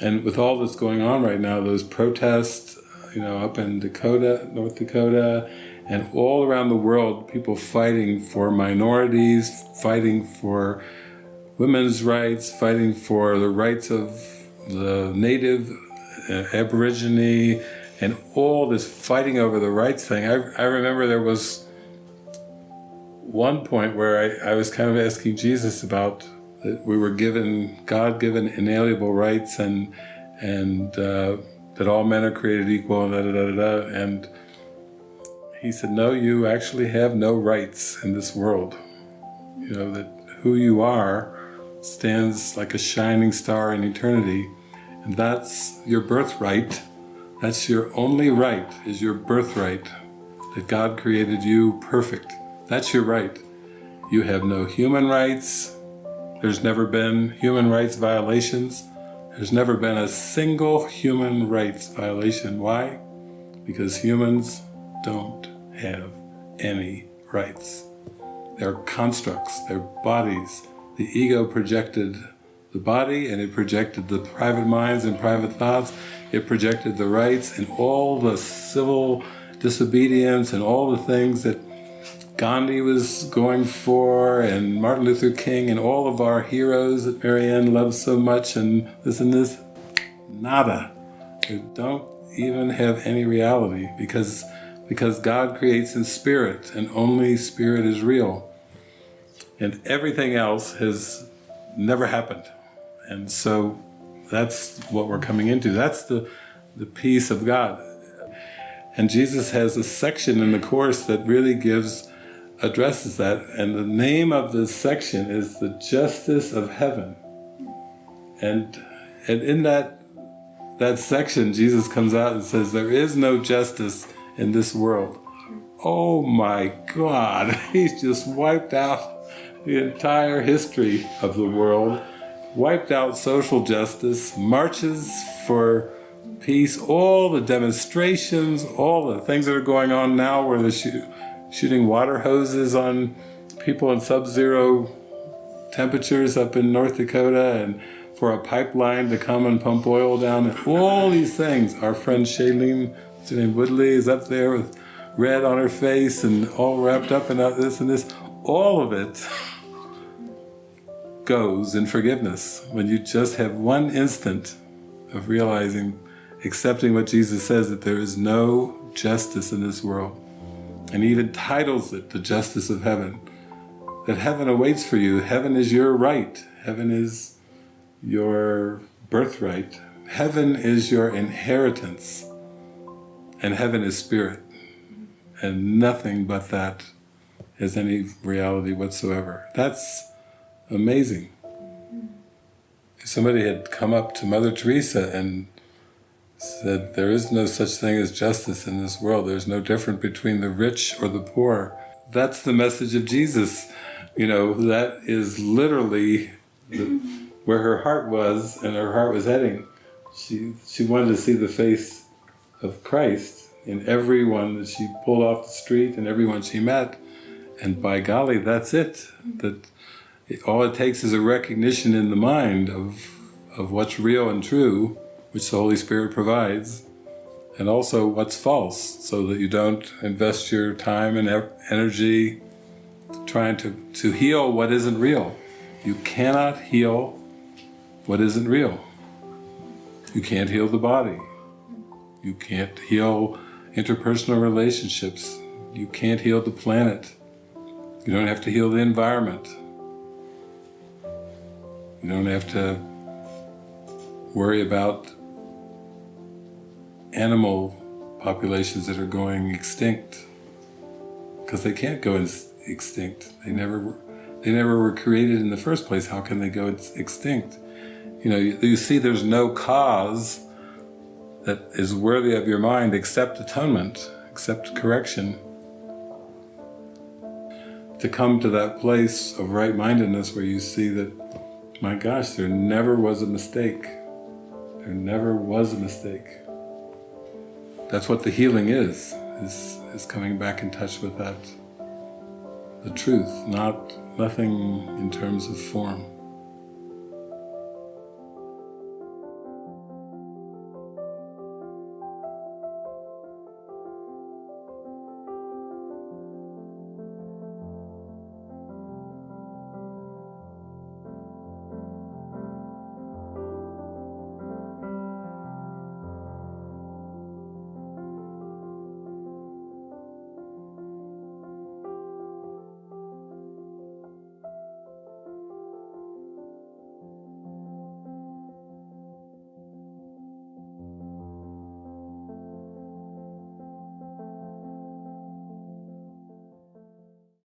And with all that's going on right now, those protests, you know, up in Dakota, North Dakota, and all around the world, people fighting for minorities, fighting for women's rights, fighting for the rights of the native, uh, aborigine, and all this fighting over the rights thing. I, I remember there was one point where I, I was kind of asking Jesus about that we were given God-given inalienable rights and and uh, that all men are created equal and da, da, da, da, and he said no you actually have no rights in this world. You know that who you are stands like a shining star in eternity. And that's your birthright. That's your only right is your birthright. That God created you perfect. That's your right. You have no human rights there's never been human rights violations. There's never been a single human rights violation. Why? Because humans don't have any rights. They're constructs, they're bodies. The ego projected the body and it projected the private minds and private thoughts. It projected the rights and all the civil disobedience and all the things that Gandhi was going for, and Martin Luther King, and all of our heroes that Marianne loves so much, and this and this, nada. They don't even have any reality because, because God creates in spirit, and only spirit is real. And everything else has never happened. And so that's what we're coming into. That's the, the peace of God. And Jesus has a section in the Course that really gives addresses that, and the name of this section is the justice of heaven. And, and in that, that section, Jesus comes out and says, there is no justice in this world. Oh my God, he's just wiped out the entire history of the world, wiped out social justice, marches for peace, all the demonstrations, all the things that are going on now where the shooting water hoses on people in sub-zero temperatures up in North Dakota and for a pipeline to come and pump oil down and all these things. Our friend Shailene, what's her name, Woodley is up there with red on her face and all wrapped up in this and this. All of it goes in forgiveness when you just have one instant of realizing, accepting what Jesus says, that there is no justice in this world and he even titles it the justice of heaven. That heaven awaits for you. Heaven is your right. Heaven is your birthright. Heaven is your inheritance. And heaven is spirit. And nothing but that has any reality whatsoever. That's amazing. If somebody had come up to Mother Teresa and said there is no such thing as justice in this world. There's no difference between the rich or the poor. That's the message of Jesus. You know, that is literally the, where her heart was and her heart was heading. She, she wanted to see the face of Christ in everyone that she pulled off the street and everyone she met. And by golly, that's it. That it, all it takes is a recognition in the mind of, of what's real and true which the Holy Spirit provides, and also what's false, so that you don't invest your time and energy trying to, to heal what isn't real. You cannot heal what isn't real. You can't heal the body. You can't heal interpersonal relationships. You can't heal the planet. You don't have to heal the environment. You don't have to worry about animal populations that are going extinct because they can't go extinct. They never were, they never were created in the first place. How can they go extinct? You know, you, you see there's no cause that is worthy of your mind except atonement, except correction. To come to that place of right-mindedness where you see that, my gosh, there never was a mistake. There never was a mistake. That's what the healing is, is, is coming back in touch with that, the truth, not nothing in terms of form.